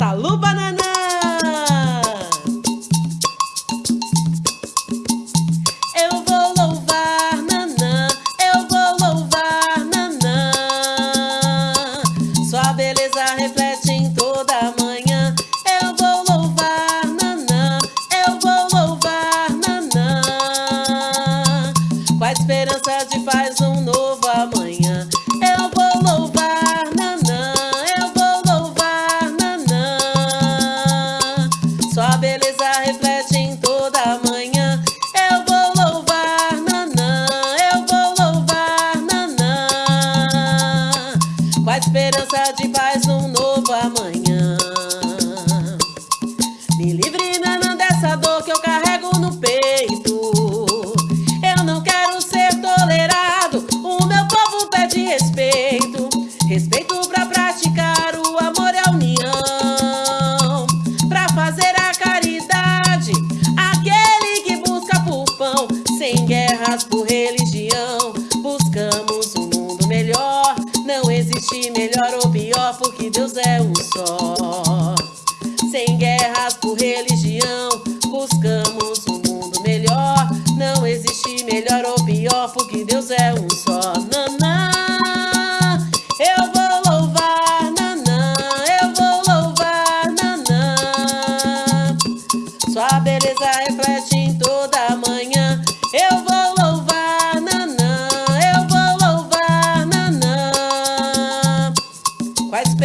Salu Banana! Eu vou louvar Nanã, eu vou louvar Nanã. Sua beleza reflete em toda manhã. Eu vou louvar Nanã, eu vou louvar Nanã. Com a esperança de faz esperança de paz um novo amanhã. Me livre, Nanã, dessa dor que eu carrego no peito. Eu não quero ser tolerado. O meu povo pede respeito. Respeito pra praticar o amor e a união. Pra fazer a caridade. Aquele que busca por pão. Sem guerras por religião. Existe melhor ou pior, porque Deus é um só. Sem guerras por religião, buscamos um mundo melhor. Não existe melhor ou pior, porque Deus é um só. Nanã, eu vou louvar, nanã, eu vou louvar, nanã. Sua beleza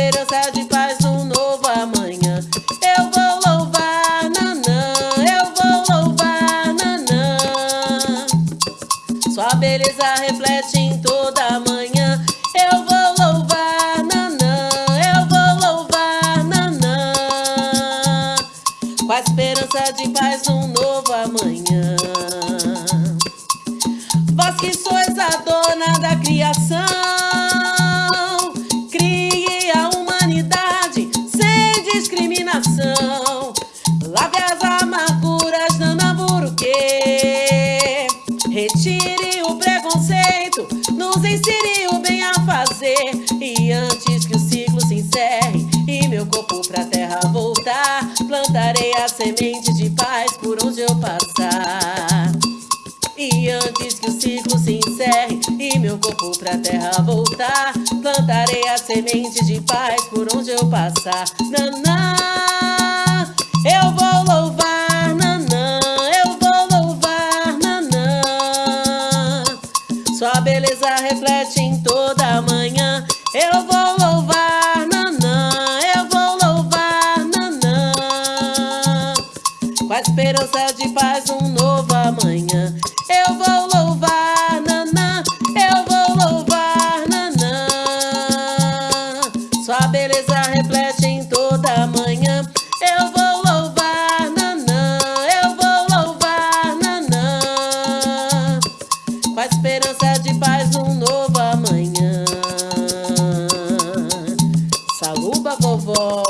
esperança de paz um novo amanhã. Eu vou louvar, nanã, eu vou louvar, nanã. Sua beleza reflete em toda manhã. Eu vou louvar, nanã, eu vou louvar, nanã. Com a esperança de paz um novo amanhã. Vós que sois a dona da criação, Retire o preconceito, nos ensine o bem a fazer. E antes que o ciclo se encerre e meu corpo pra terra voltar, plantarei a semente de paz por onde eu passar. E antes que o ciclo se encerre e meu corpo pra terra voltar, plantarei a semente de paz por onde eu passar. Nanã, beleza reflete em toda manhã. Eu vou louvar, nanã, eu vou louvar, nanã. Com a esperança de paz um novo amanhã. Eu vou louvar, nanã, eu vou louvar, nanã. Sua beleza Oh.